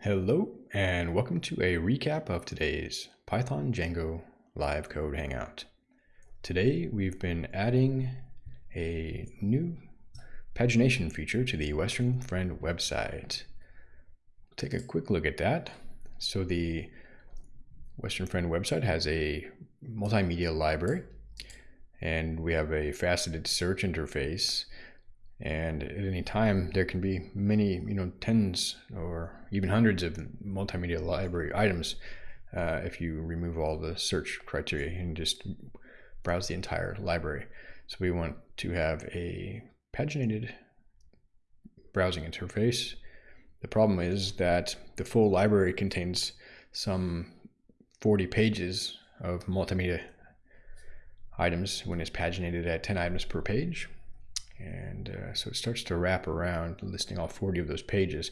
Hello and welcome to a recap of today's Python Django live code hangout. Today we've been adding a new pagination feature to the Western Friend website. Take a quick look at that. So the Western Friend website has a multimedia library and we have a faceted search interface and at any time there can be many you know tens or even hundreds of multimedia library items uh, if you remove all the search criteria and just browse the entire library. So we want to have a paginated browsing interface. The problem is that the full library contains some 40 pages of multimedia items when it's paginated at 10 items per page and uh, so it starts to wrap around listing all 40 of those pages.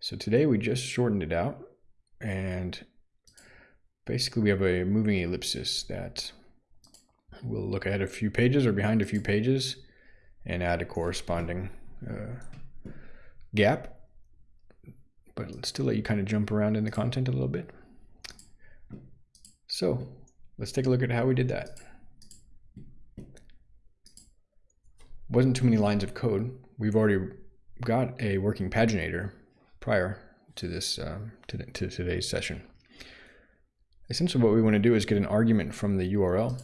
So today we just shortened it out and basically we have a moving ellipsis that will look ahead a few pages or behind a few pages and add a corresponding uh, gap. But let's still let you kind of jump around in the content a little bit. So let's take a look at how we did that. Wasn't too many lines of code. We've already got a working paginator prior to this um, to, to today's session. Essentially what we want to do is get an argument from the URL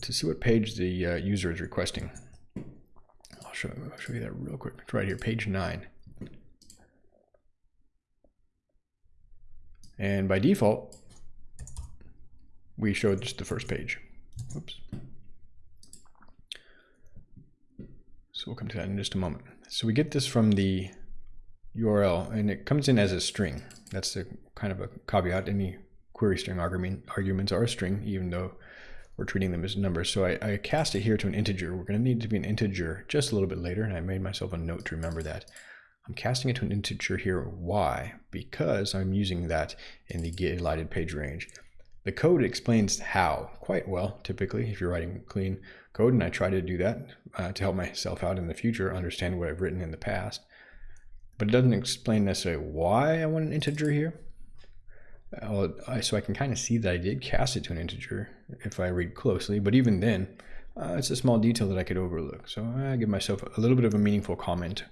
to see what page the uh, user is requesting. I'll show, I'll show you that real quick. It's right here, page 9. And by default, we showed just the first page. Oops. We'll come to that in just a moment. So we get this from the URL and it comes in as a string. That's a kind of a caveat. Any query string argument, arguments are a string, even though we're treating them as numbers. So I, I cast it here to an integer. We're going to need to be an integer just a little bit later, and I made myself a note to remember that. I'm casting it to an integer here. Why? Because I'm using that in the get elided page range. The code explains how quite well, typically, if you're writing clean code, and I try to do that uh, to help myself out in the future, understand what I've written in the past. But it doesn't explain necessarily why I want an integer here. So I can kind of see that I did cast it to an integer if I read closely, but even then, uh, it's a small detail that I could overlook. So I give myself a little bit of a meaningful comment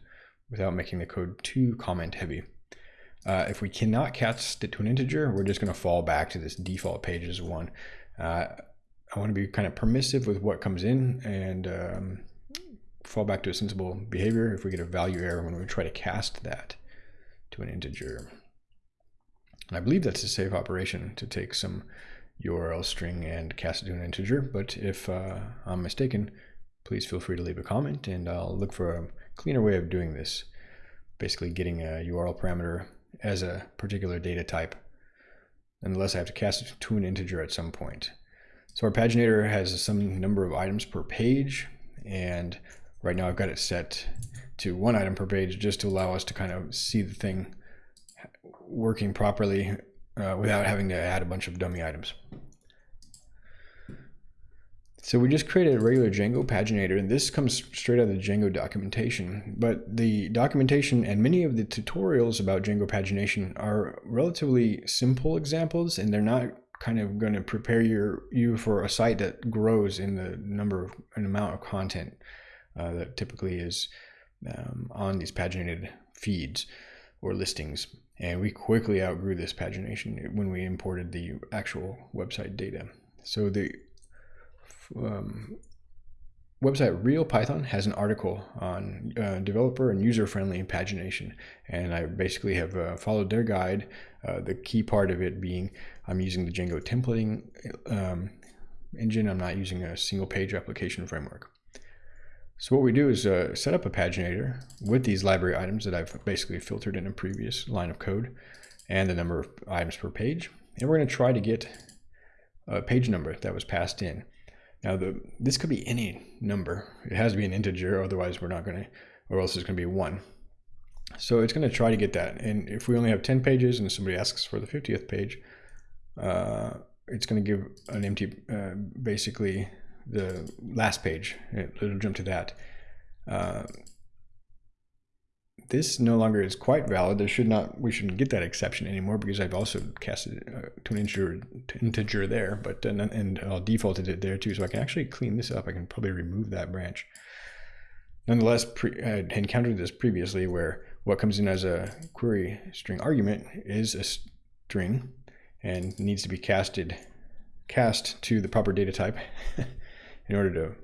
without making the code too comment heavy. Uh, if we cannot cast it to an integer, we're just going to fall back to this default pages one. Uh, I want to be kind of permissive with what comes in and um, fall back to a sensible behavior if we get a value error when we try to cast that to an integer. And I believe that's a safe operation to take some URL string and cast it to an integer, but if uh, I'm mistaken, please feel free to leave a comment and I'll look for a cleaner way of doing this. Basically getting a URL parameter as a particular data type, unless I have to cast it to an integer at some point. So our paginator has some number of items per page, and right now I've got it set to one item per page just to allow us to kind of see the thing working properly uh, without having to add a bunch of dummy items. So we just created a regular Django paginator, and this comes straight out of the Django documentation. But the documentation and many of the tutorials about Django pagination are relatively simple examples, and they're not kind of going to prepare your you for a site that grows in the number of an amount of content uh, that typically is um, on these paginated feeds or listings. And we quickly outgrew this pagination when we imported the actual website data. So the um, website Real Python has an article on uh, developer and user-friendly pagination, and I basically have uh, followed their guide. Uh, the key part of it being I'm using the Django templating um, engine. I'm not using a single-page application framework. So what we do is uh, set up a paginator with these library items that I've basically filtered in a previous line of code and the number of items per page. And we're going to try to get a page number that was passed in. Now the this could be any number. It has to be an integer, otherwise we're not going to, or else it's going to be one. So it's going to try to get that. And if we only have 10 pages and somebody asks for the 50th page, uh, it's going to give an empty, uh, basically the last page. It'll jump to that. Uh, this no longer is quite valid. There should not, we shouldn't get that exception anymore because I've also cast it uh, to an integer, to integer there, but and, and I'll defaulted it there too. So I can actually clean this up. I can probably remove that branch. Nonetheless, pre, I had encountered this previously where what comes in as a query string argument is a string and needs to be casted cast to the proper data type in order to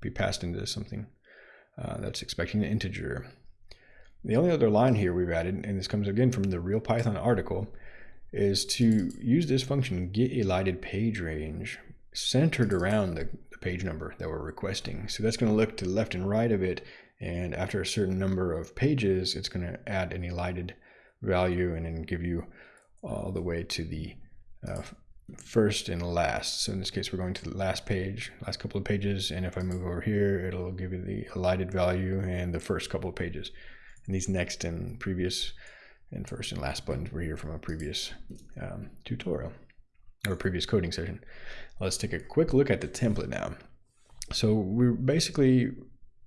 be passed into something uh, that's expecting an integer. The only other line here we've added, and this comes again from the real Python article, is to use this function get elided page range centered around the, the page number that we're requesting. So that's going to look to the left and right of it, and after a certain number of pages, it's going to add an elided value and then give you all the way to the uh, first and last. So in this case, we're going to the last page, last couple of pages. And if I move over here, it'll give you the elided value and the first couple of pages. And these next and previous and first and last buttons were here from a previous um, tutorial or previous coding session. Let's take a quick look at the template now. So we're basically,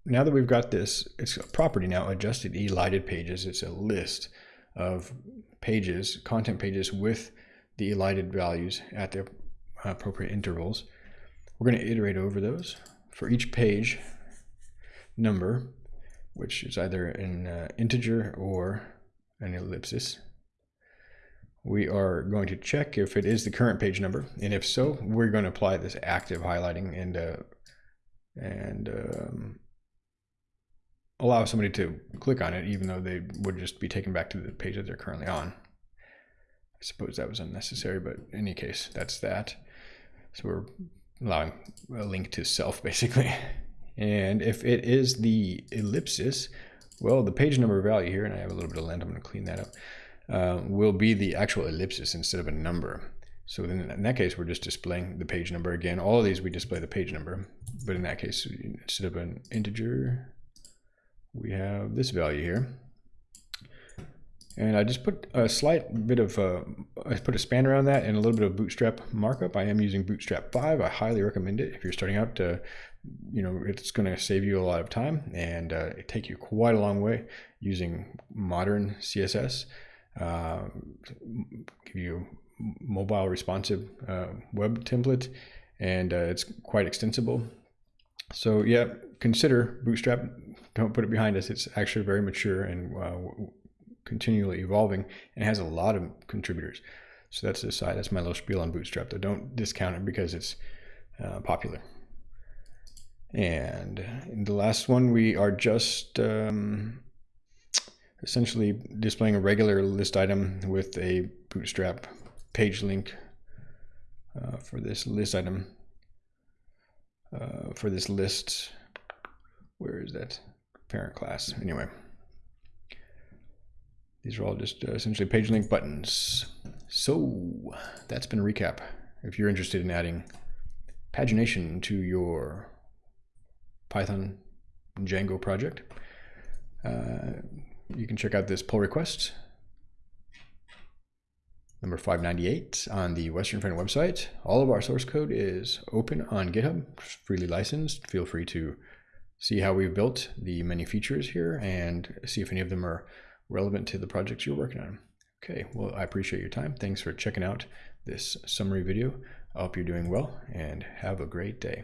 now that we've got this, it's a property now, adjusted elided pages. It's a list of pages, content pages with the elided values at the appropriate intervals. We're going to iterate over those. For each page number, which is either an uh, integer or an ellipsis, we are going to check if it is the current page number. And if so, we're going to apply this active highlighting and, uh, and um, allow somebody to click on it, even though they would just be taken back to the page that they're currently on. I suppose that was unnecessary, but in any case, that's that. So we're allowing a link to self basically. And if it is the ellipsis, well, the page number value here, and I have a little bit of lint, I'm to clean that up, uh, will be the actual ellipsis instead of a number. So then in that case, we're just displaying the page number again. All of these, we display the page number. But in that case, instead of an integer, we have this value here. And I just put a slight bit of, uh, I put a span around that and a little bit of Bootstrap markup. I am using Bootstrap 5. I highly recommend it if you're starting out. To, you know, it's going to save you a lot of time and uh, take you quite a long way using modern CSS. Uh, give you mobile responsive uh, web template and uh, it's quite extensible. So yeah, consider Bootstrap. Don't put it behind us. It's actually very mature and uh, continually evolving and has a lot of contributors. So that's the side. That's my little spiel on Bootstrap. Though don't discount it because it's uh, popular. And in the last one, we are just um, essentially displaying a regular list item with a Bootstrap page link uh, for this list item. Uh, for this list, where is that parent class? Anyway. These are all just uh, essentially page link buttons. So that's been a recap. If you're interested in adding pagination to your Python Django project, uh, you can check out this pull request number 598 on the Western Friend website. All of our source code is open on GitHub, freely licensed. Feel free to see how we've built the many features here and see if any of them are relevant to the projects you're working on. Okay, well, I appreciate your time. Thanks for checking out this summary video. I hope you're doing well and have a great day.